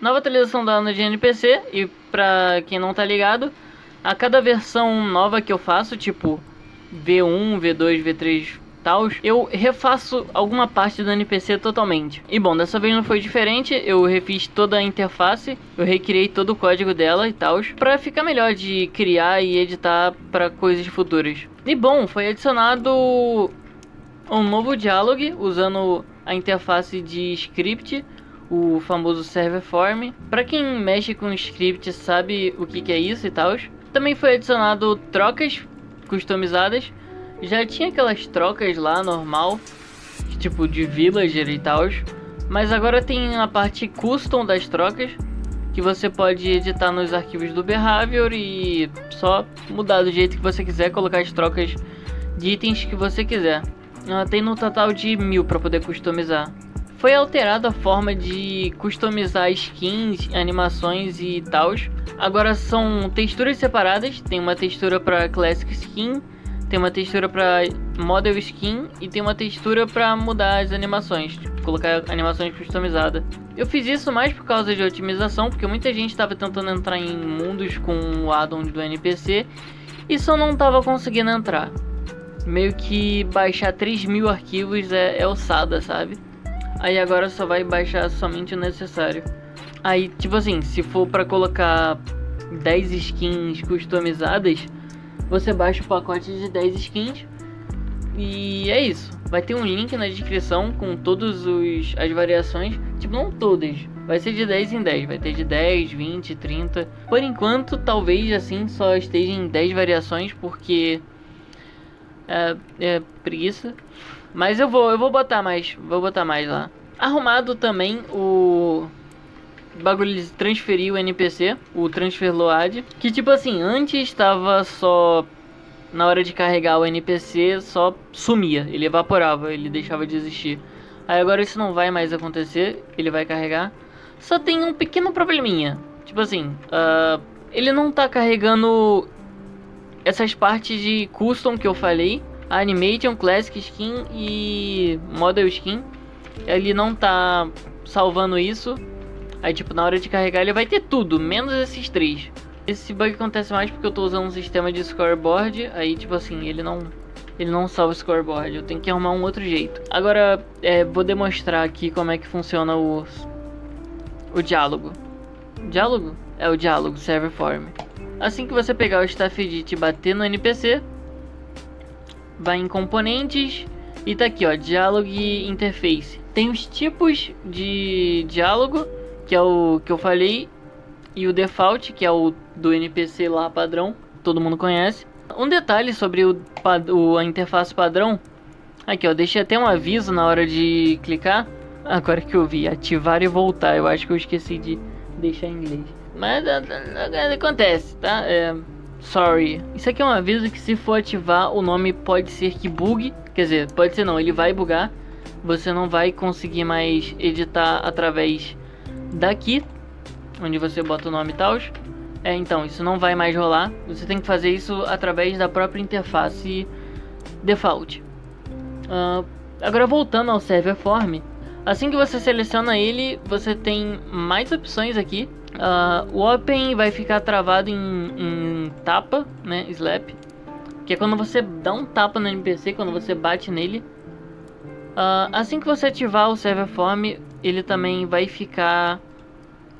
Nova atualização da ano de NPC, e pra quem não tá ligado, a cada versão nova que eu faço, tipo V1, V2, V3 tal, eu refaço alguma parte do NPC totalmente. E bom, dessa vez não foi diferente, eu refiz toda a interface, eu recriei todo o código dela e tal, pra ficar melhor de criar e editar para coisas futuras. E bom, foi adicionado um novo diálogo usando a interface de script, o famoso server form. Para quem mexe com script sabe o que, que é isso e tal. Também foi adicionado trocas customizadas. Já tinha aquelas trocas lá normal, tipo de villager e tal. Mas agora tem a parte custom das trocas, que você pode editar nos arquivos do Behavior e só mudar do jeito que você quiser, colocar as trocas de itens que você quiser. Uh, tem no total de mil para poder customizar. Foi alterada a forma de customizar skins, animações e tal. Agora são texturas separadas, tem uma textura para Classic Skin, tem uma textura para Model Skin e tem uma textura para mudar as animações, tipo, colocar animações customizadas. Eu fiz isso mais por causa de otimização, porque muita gente estava tentando entrar em mundos com o addon do NPC e só não estava conseguindo entrar. Meio que baixar 3 mil arquivos é, é ossada, sabe? Aí agora só vai baixar somente o necessário. Aí, tipo assim, se for para colocar 10 skins customizadas, você baixa o pacote de 10 skins. E é isso. Vai ter um link na descrição com todas as variações. Tipo, não todas. Vai ser de 10 em 10. Vai ter de 10, 20, 30. Por enquanto, talvez assim só esteja em 10 variações, porque é, é preguiça. Mas eu vou, eu vou botar mais, vou botar mais lá. Arrumado também o bagulho de transferir o NPC, o transfer load, que tipo assim, antes estava só na hora de carregar o NPC só sumia, ele evaporava, ele deixava de existir. Aí agora isso não vai mais acontecer, ele vai carregar. Só tem um pequeno probleminha, tipo assim, uh, ele não tá carregando essas partes de custom que eu falei, Animation, Classic Skin e Model Skin. Ele não tá salvando isso. Aí, tipo, na hora de carregar ele vai ter tudo, menos esses três. Esse bug acontece mais porque eu tô usando um sistema de scoreboard. Aí, tipo assim, ele não... Ele não salva o scoreboard, eu tenho que arrumar um outro jeito. Agora, é, vou demonstrar aqui como é que funciona o, o diálogo. Diálogo? É o diálogo, server form. Assim que você pegar o staff edit e bater no NPC, vai em componentes e tá aqui ó, diálogo e interface. Tem os tipos de diálogo, que é o que eu falei, e o default, que é o do NPC lá padrão, todo mundo conhece. Um detalhe sobre o, o a interface padrão, aqui ó, deixei até um aviso na hora de clicar. Agora que eu vi, ativar e voltar, eu acho que eu esqueci de deixar em inglês. Mas acontece, tá? É, Sorry. Isso aqui é um aviso que se for ativar, o nome pode ser que bugue. Quer dizer, pode ser não, ele vai bugar. Você não vai conseguir mais editar através daqui, onde você bota o nome e tal. É, então, isso não vai mais rolar. Você tem que fazer isso através da própria interface default. Uh, agora voltando ao server form, assim que você seleciona ele, você tem mais opções aqui Uh, o Open vai ficar travado em, em, tapa, né, slap, que é quando você dá um tapa no NPC, quando você bate nele. Uh, assim que você ativar o Server Form, ele também vai ficar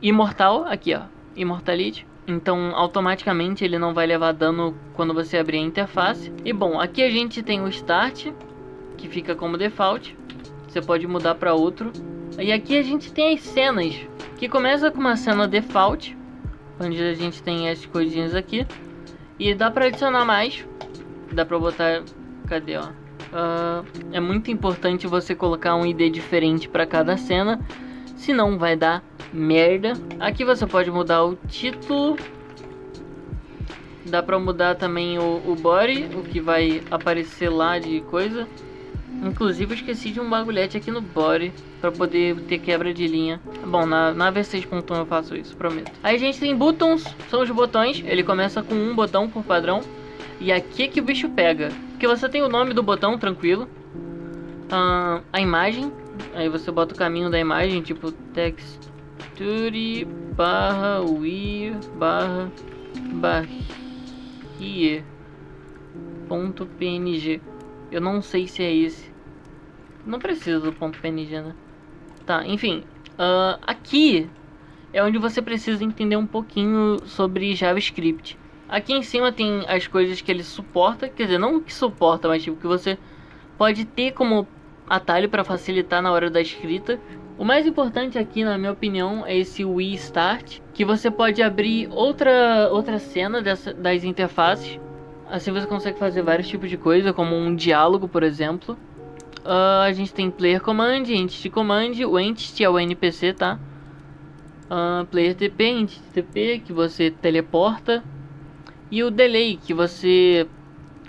imortal, aqui ó, Immortality. Então automaticamente ele não vai levar dano quando você abrir a interface. E bom, aqui a gente tem o Start, que fica como default. Você pode mudar para outro. E aqui a gente tem as cenas que começa com uma cena default, onde a gente tem essas coisinhas aqui. E dá pra adicionar mais. Dá pra botar... Cadê, ó? Uh, é muito importante você colocar um ID diferente para cada cena. Senão vai dar merda. Aqui você pode mudar o título. Dá pra mudar também o, o body, o que vai aparecer lá de coisa. Inclusive eu esqueci de um bagulhete aqui no body para poder ter quebra de linha. Bom, na, na V6.1 eu faço isso, prometo. Aí a gente tem buttons, são os botões. Ele começa com um botão por padrão. E aqui é que o bicho pega. Porque você tem o nome do botão, tranquilo. A imagem. Aí você bota o caminho da imagem, tipo text texture barra we barra barrier ponto png eu não sei se é esse. Não precisa do ponto png né? Tá enfim uh, aqui é onde você precisa entender um pouquinho sobre JavaScript. Aqui em cima tem as coisas que ele suporta quer dizer não que suporta mas tipo que você pode ter como atalho para facilitar na hora da escrita. O mais importante aqui, na minha opinião, é esse Wii Start, que você pode abrir outra, outra cena dessa, das interfaces. Assim você consegue fazer vários tipos de coisa, como um diálogo, por exemplo. Uh, a gente tem Player Command, Entity Command, o Entity é o NPC, tá? Uh, player TP, Entity TP, que você teleporta. E o Delay, que você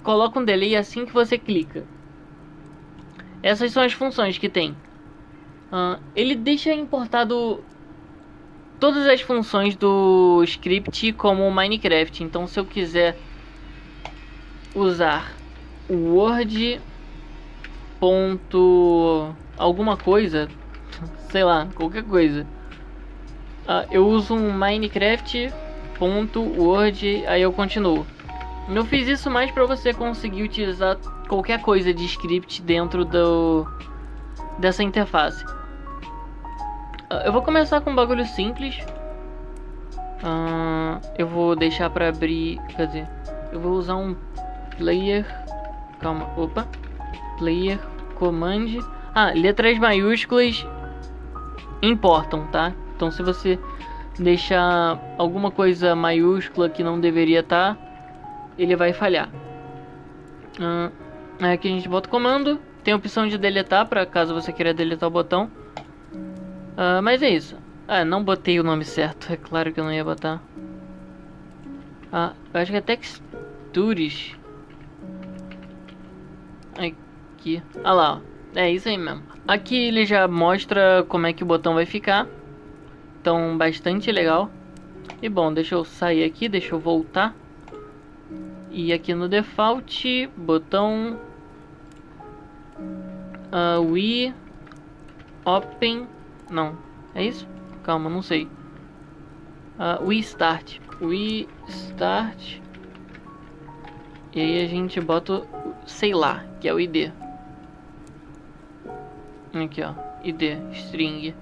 coloca um delay assim que você clica. Essas são as funções que tem. Uh, ele deixa importado todas as funções do script como Minecraft. Então, se eu quiser usar o Word ponto alguma coisa, sei lá, qualquer coisa, uh, eu uso um Minecraft ponto Word, aí eu continuo. Eu fiz isso mais para você conseguir utilizar qualquer coisa de script dentro do dessa interface. Ah, eu vou começar com um bagulho simples. Uh, eu vou deixar pra abrir. Quer dizer, eu vou usar um player. Calma, opa. Player command. Ah, letras maiúsculas importam, tá? Então se você deixar alguma coisa maiúscula que não deveria estar, tá, ele vai falhar. Uh, aqui a gente bota o comando. Tem a opção de deletar para caso você queira deletar o botão. Uh, mas é isso. Ah, não botei o nome certo. É claro que eu não ia botar. Ah, eu acho que é textures. Aqui. Ah lá, ó. É isso aí mesmo. Aqui ele já mostra como é que o botão vai ficar. Então, bastante legal. E bom, deixa eu sair aqui, deixa eu voltar. E aqui no default, botão... Uh, we open não. É isso? Calma, não sei. Uh, we start. We start. E aí a gente bota, sei lá, que é o ID. Aqui, ó. ID, string.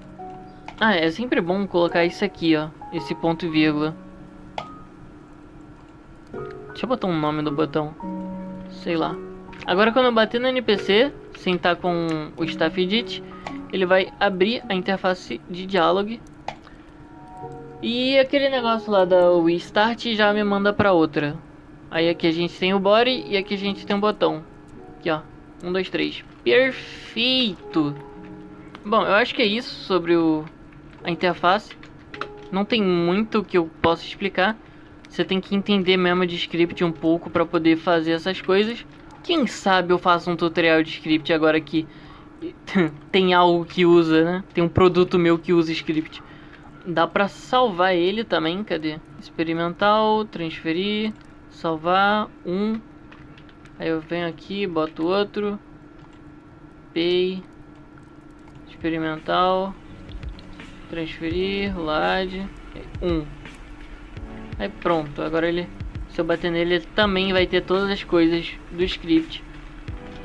Ah, é sempre bom colocar isso aqui, ó. Esse ponto e vírgula. Deixa eu botar um nome no botão. Sei lá. Agora quando eu bater no NPC, sem estar com o staff edit, ele vai abrir a interface de diálogo. E aquele negócio lá da Start já me manda para outra. Aí aqui a gente tem o body e aqui a gente tem um botão. Aqui ó, um, dois, três. Perfeito! Bom, eu acho que é isso sobre o, a interface. Não tem muito que eu possa explicar. Você tem que entender mesmo de script um pouco para poder fazer essas coisas. Quem sabe eu faço um tutorial de script agora aqui tem algo que usa, né? Tem um produto meu que usa script. Dá pra salvar ele também, cadê? Experimental, transferir, salvar um. Aí eu venho aqui, boto outro. Pay. Experimental. Transferir, load. Um. Aí pronto, agora ele... Se eu bater nele, ele também vai ter todas as coisas do script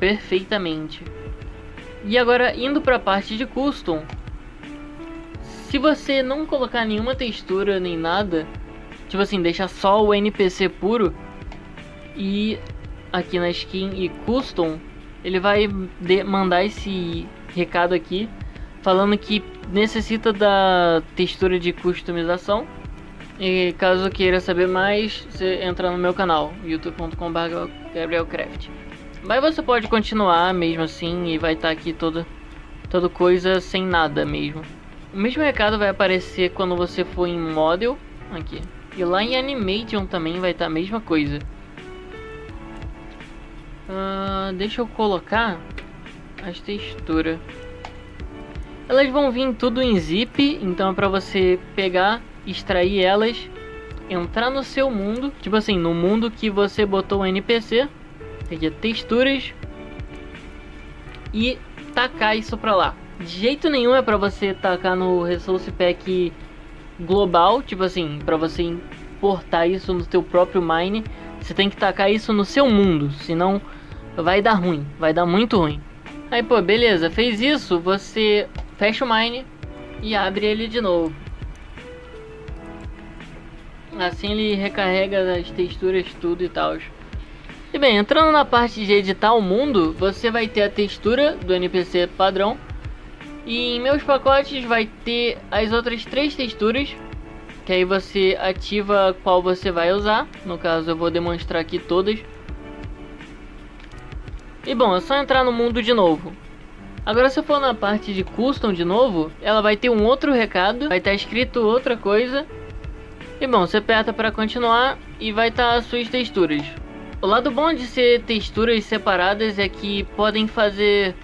perfeitamente. E agora, indo para a parte de custom. Se você não colocar nenhuma textura nem nada, tipo assim, deixar só o NPC puro e aqui na skin e custom, ele vai mandar esse recado aqui falando que necessita da textura de customização. E caso queira saber mais, você entra no meu canal, youtube.com.br mas você pode continuar mesmo assim e vai estar tá aqui toda, toda coisa sem nada mesmo. O mesmo recado vai aparecer quando você for em Model, aqui. E lá em Animation também vai estar tá a mesma coisa. Uh, deixa eu colocar as texturas. Elas vão vir tudo em zip, então é pra você pegar, extrair elas, entrar no seu mundo, tipo assim, no mundo que você botou o NPC aqui texturas e tacar isso pra lá. De jeito nenhum é pra você tacar no Resource Pack global, tipo assim, para você importar isso no teu próprio mine, você tem que tacar isso no seu mundo, senão vai dar ruim, vai dar muito ruim. Aí, pô, beleza, fez isso, você fecha o mine e abre ele de novo. Assim ele recarrega as texturas, tudo e tal. E bem, entrando na parte de editar o mundo, você vai ter a textura do NPC padrão. E em meus pacotes vai ter as outras três texturas. Que aí você ativa qual você vai usar. No caso eu vou demonstrar aqui todas. E bom, é só entrar no mundo de novo. Agora se for na parte de custom de novo, ela vai ter um outro recado, vai estar escrito outra coisa. E bom, você aperta para continuar e vai estar as suas texturas. O lado bom de ser texturas separadas é que podem fazer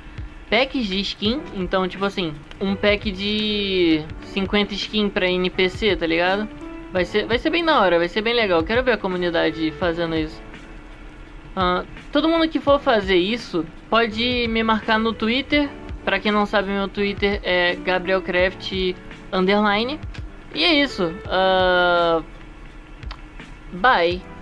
packs de skin. Então, tipo assim, um pack de 50 skin para NPC, tá ligado? Vai ser, vai ser bem da hora, vai ser bem legal. Quero ver a comunidade fazendo isso. Uh, todo mundo que for fazer isso pode me marcar no Twitter. Pra quem não sabe, meu Twitter é GabrielCraft underline. E é isso. Uh, bye.